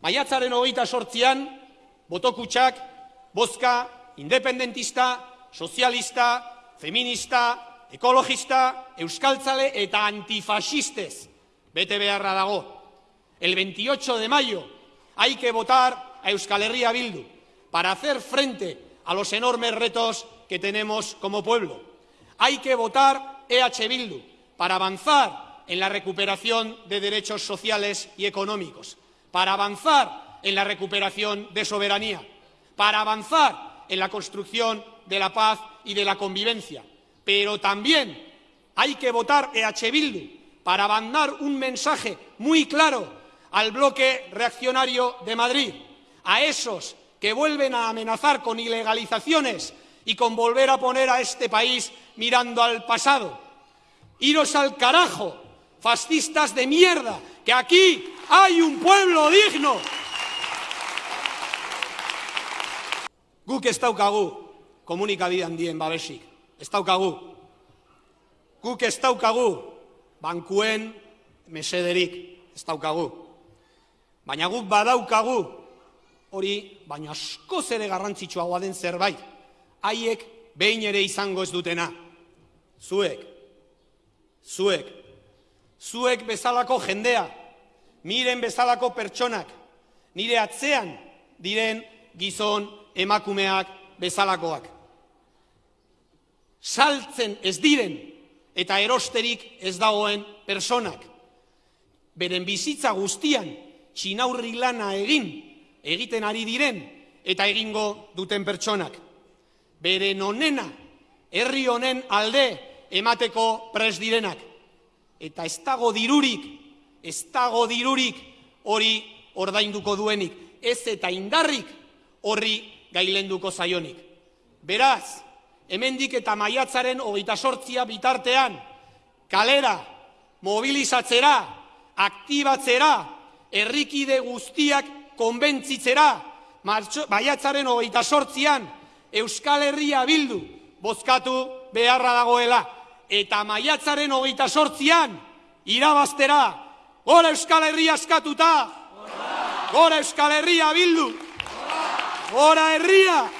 Maiatzaren hogeita sortzian, botokutsak, bozka, independentista, sozialista, feminista, ekologista, euskaltzale eta antifasistez bete beharra. El 28 de mayo hay que votar a Euskal Herria Bildu para hacer frente a los enormes retos que tenemos como pueblo. Hay que votar EH Bildu para avanzar en la recuperación de derechos sociales y económicos, para avanzar en la recuperación de soberanía, para avanzar en la construcción de la paz y de la convivencia. Pero también hay que votar EH Bildu para mandar un mensaje muy claro al bloque reaccionario de Madrid, a esos que vuelven a amenazar con ilegalizaciones y con volver a poner a este país mirando al pasado. Iros al carajo, fascistas de mierda, que aquí hay un pueblo digno. Guk ez daukagu komunikabide handien babesik, ez daukagu. Guk ez daukagu bankuen mesederik, ez daukagu. Baina guk badaukagu hori, baina askoz ere garrantzitsuagoa den zerbait, haiek behin ere izango ez dutena. Zuek, zuek, zuek bezalako jendea, miren bezalako pertsonak, nire atzean diren gizon emakumeak bezalakoak. Saltzen ez diren eta erosterik ez dagoen personak. Beren bizitza guztian txinaurri lana egin, egiten ari diren eta egingo duten pertsonak. Beren onena, herri honen alde emateko pres direnak. Eta ez dago dirurik, ez dago dirurik hori ordainduko duenik. Ez eta indarrik horri gailenduko zaionik. Beraz, hemendik eta maiatzaren hogeita sortzia bitartean, kalera, mobilizatzera, aktibatzera, herrikide guztiak konbentzitzera, maiatzaren hogeita sortzian, Euskal Herria bildu bozkatu beharra dagoela. Eta maiatzaren hogeita sortzian, irabaztera, gora Euskal Herria askatuta, gora Euskal Herria bildu, gora herria!